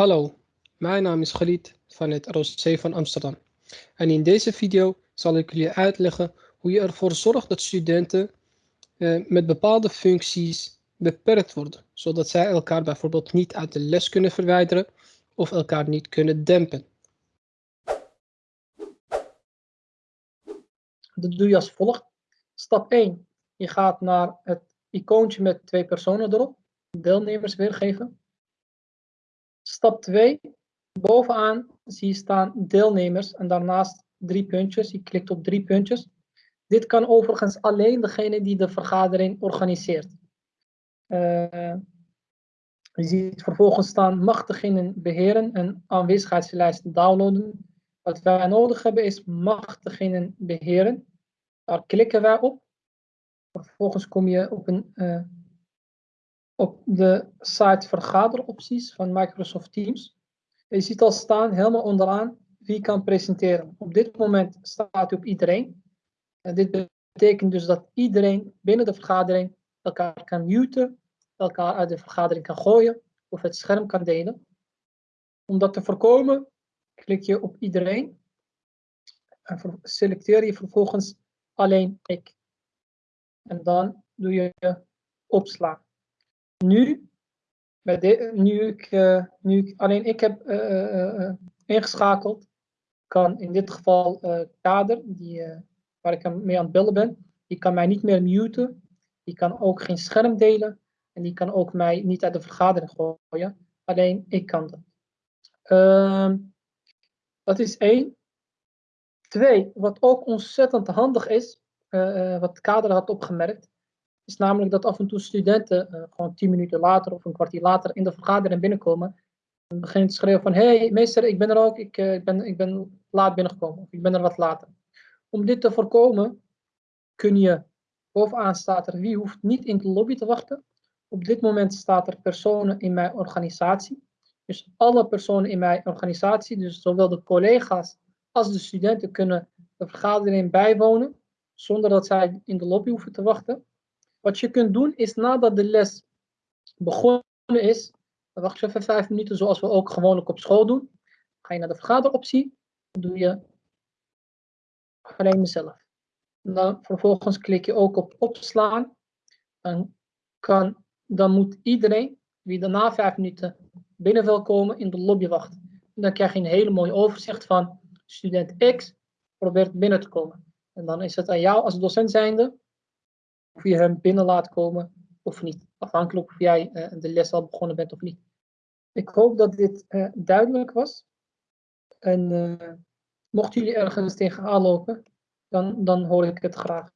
Hallo, mijn naam is Khalid van het ROC van Amsterdam. En in deze video zal ik jullie uitleggen hoe je ervoor zorgt dat studenten eh, met bepaalde functies beperkt worden, zodat zij elkaar bijvoorbeeld niet uit de les kunnen verwijderen of elkaar niet kunnen dempen. Dat doe je als volgt. Stap 1. Je gaat naar het icoontje met twee personen erop. Deelnemers weergeven. Stap 2. Bovenaan zie je staan deelnemers en daarnaast drie puntjes. Je klikt op drie puntjes. Dit kan overigens alleen degene die de vergadering organiseert. Uh, je ziet vervolgens staan degene beheren en aanwezigheidslijst downloaden. Wat wij nodig hebben is degene beheren. Daar klikken wij op. Vervolgens kom je op, een, uh, op de site vergaderopties van Microsoft Teams. Je ziet al staan helemaal onderaan wie kan presenteren. Op dit moment staat u op iedereen. En dit betekent dus dat iedereen binnen de vergadering elkaar kan muten, elkaar uit de vergadering kan gooien of het scherm kan delen. Om dat te voorkomen, klik je op iedereen en selecteer je vervolgens alleen ik. En dan doe je opslaan. Nu, de, nu, ik, uh, nu alleen ik heb uh, uh, ingeschakeld, kan in dit geval Kader, die, waar ik mee aan het bellen ben, die kan mij niet meer muten. Die kan ook geen scherm delen. En die kan ook mij niet uit de vergadering gooien. Alleen ik kan dat. Uh, dat is één. Twee, wat ook ontzettend handig is, uh, wat Kader had opgemerkt, is namelijk dat af en toe studenten uh, gewoon tien minuten later of een kwartier later in de vergadering binnenkomen en beginnen te schreeuwen van hey, meester, ik ben er ook, ik, uh, ben, ik ben laat binnengekomen of ik ben er wat later. Om dit te voorkomen kun je, bovenaan staat er wie hoeft niet in de lobby te wachten. Op dit moment staat er personen in mijn organisatie. Dus alle personen in mijn organisatie, dus zowel de collega's als de studenten kunnen de vergadering bijwonen zonder dat zij in de lobby hoeven te wachten. Wat je kunt doen is nadat de les begonnen is, wacht je even vijf minuten zoals we ook gewoonlijk op school doen. Ga je naar de vergaderoptie, dan doe je alleen mezelf. Dan vervolgens klik je ook op opslaan. Dan, kan, dan moet iedereen wie daarna vijf minuten binnen wil komen in de lobby wachten. En dan krijg je een hele mooie overzicht van student X probeert binnen te komen. En dan is het aan jou als docent zijnde of je hem binnen laat komen of niet. Afhankelijk of jij uh, de les al begonnen bent of niet. Ik hoop dat dit uh, duidelijk was. En uh, mochten jullie ergens tegenaan lopen, dan, dan hoor ik het graag.